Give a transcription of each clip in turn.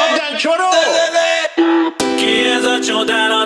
Chiudan, choro! Ki ez a csodálatos ember?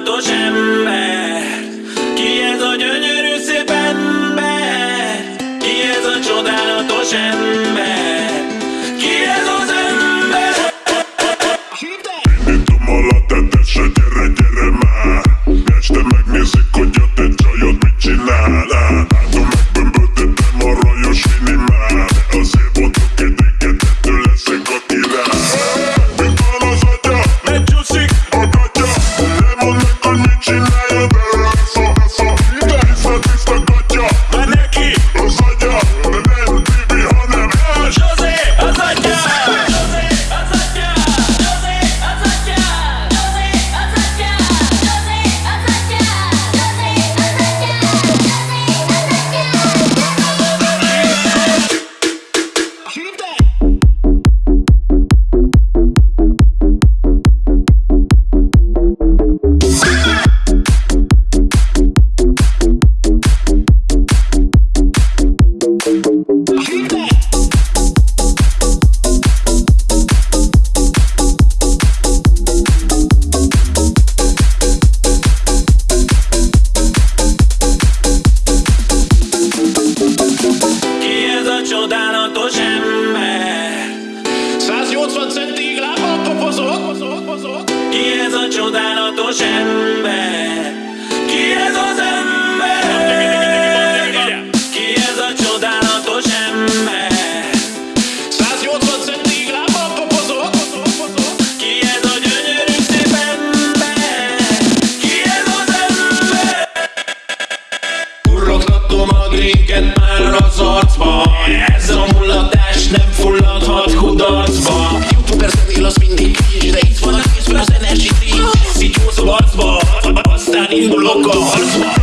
toda loco.